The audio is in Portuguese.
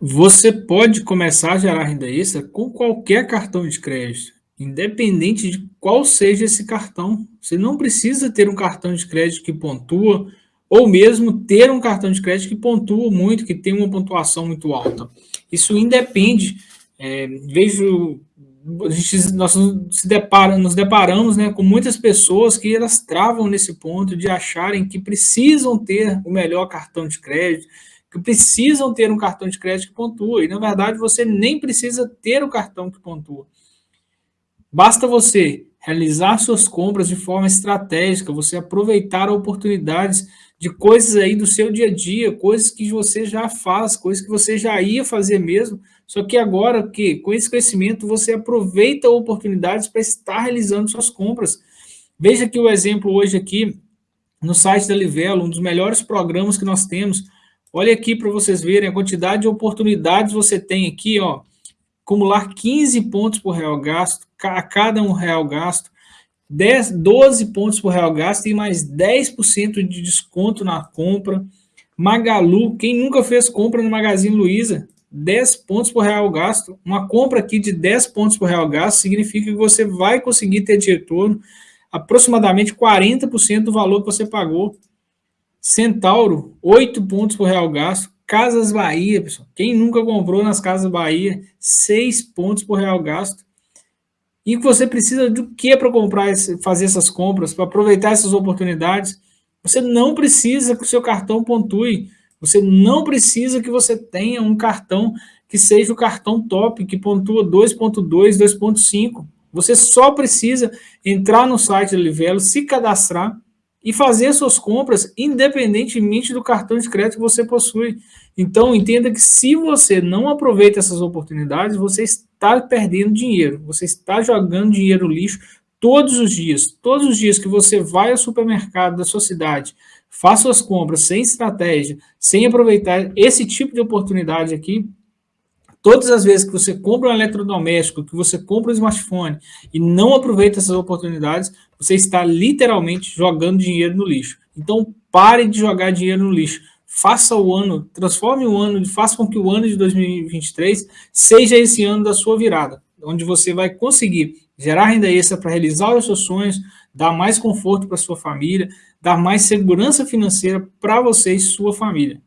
Você pode começar a gerar renda extra com qualquer cartão de crédito, independente de qual seja esse cartão. Você não precisa ter um cartão de crédito que pontua, ou mesmo ter um cartão de crédito que pontua muito, que tem uma pontuação muito alta. Isso independe. É, vejo, gente, nós se depara, nos deparamos né, com muitas pessoas que elas travam nesse ponto de acharem que precisam ter o melhor cartão de crédito, que precisam ter um cartão de crédito que pontua. E, na verdade, você nem precisa ter o cartão que pontua. Basta você realizar suas compras de forma estratégica, você aproveitar oportunidades de coisas aí do seu dia a dia, coisas que você já faz, coisas que você já ia fazer mesmo, só que agora que com esse crescimento você aproveita oportunidades para estar realizando suas compras. Veja aqui o exemplo hoje aqui no site da Livelo, um dos melhores programas que nós temos, Olha aqui para vocês verem a quantidade de oportunidades você tem aqui, ó. Acumular 15 pontos por real gasto, a cada um real gasto, 10, 12 pontos por real gasto e mais 10% de desconto na compra. Magalu, quem nunca fez compra no Magazine Luiza, 10 pontos por real gasto. Uma compra aqui de 10 pontos por real gasto significa que você vai conseguir ter de retorno aproximadamente 40% do valor que você pagou. Centauro, 8 pontos por real gasto. Casas Bahia, pessoal. Quem nunca comprou nas Casas Bahia, 6 pontos por real gasto. E você precisa do que para comprar, fazer essas compras, para aproveitar essas oportunidades? Você não precisa que o seu cartão pontue. Você não precisa que você tenha um cartão que seja o cartão top, que pontua 2.2, 2.5. Você só precisa entrar no site da Livelo, se cadastrar, e fazer suas compras independentemente do cartão de crédito que você possui. Então, entenda que se você não aproveita essas oportunidades, você está perdendo dinheiro, você está jogando dinheiro no lixo todos os dias. Todos os dias que você vai ao supermercado da sua cidade, faça suas compras sem estratégia, sem aproveitar esse tipo de oportunidade aqui, Todas as vezes que você compra um eletrodoméstico, que você compra um smartphone e não aproveita essas oportunidades, você está literalmente jogando dinheiro no lixo. Então, pare de jogar dinheiro no lixo. Faça o ano, transforme o ano, faça com que o ano de 2023 seja esse ano da sua virada, onde você vai conseguir gerar renda extra para realizar os seus sonhos, dar mais conforto para sua família, dar mais segurança financeira para você e sua família.